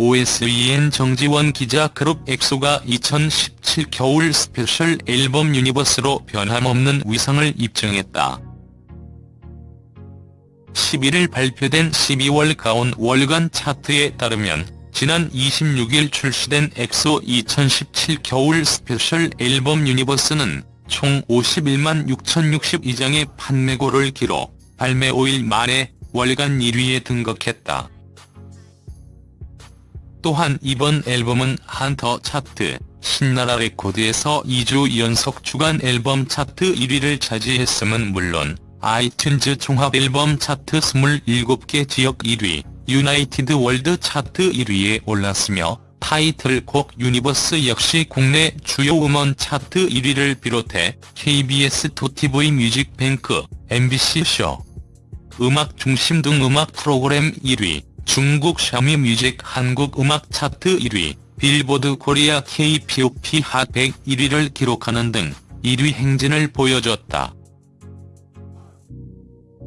OSEN 정지원 기자 그룹 엑소가 2017 겨울 스페셜 앨범 유니버스로 변함없는 위상을 입증했다. 11일 발표된 12월 가온 월간 차트에 따르면 지난 26일 출시된 엑소 2017 겨울 스페셜 앨범 유니버스는 총 51만 6,062장의 판매고를 기록, 발매 5일 만에 월간 1위에 등극했다. 또한 이번 앨범은 한터 차트, 신나라 레코드에서 2주 연속 주간 앨범 차트 1위를 차지했음은 물론 아이튠즈 종합 앨범 차트 27개 지역 1위, 유나이티드 월드 차트 1위에 올랐으며 타이틀곡 유니버스 역시 국내 주요 음원 차트 1위를 비롯해 KBS 2TV 뮤직뱅크, MBC 쇼, 음악 중심 등 음악 프로그램 1위, 중국 샤미 뮤직 한국 음악 차트 1위, 빌보드 코리아 K-POP 핫100 1위를 기록하는 등 1위 행진을 보여줬다.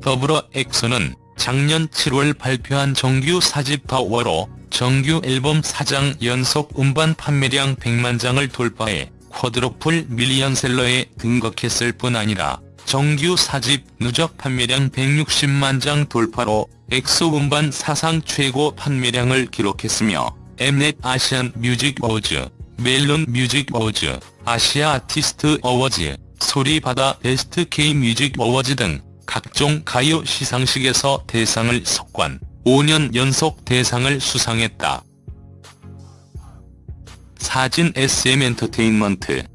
더불어 엑소는 작년 7월 발표한 정규 4집 파워로 정규 앨범 4장 연속 음반 판매량 100만 장을 돌파해 quadruple 밀리언셀러에 등극했을 뿐 아니라 정규 4집 누적 판매량 160만 장 돌파로 엑소 음반 사상 최고 판매량을 기록했으며 엠넷 아시안 뮤직 어워즈, 멜론 뮤직 어워즈, 아시아 아티스트 어워즈, 소리바다 베스트 K 뮤직 어워즈 등 각종 가요 시상식에서 대상을 석권, 5년 연속 대상을 수상했다. 사진 SM 엔터테인먼트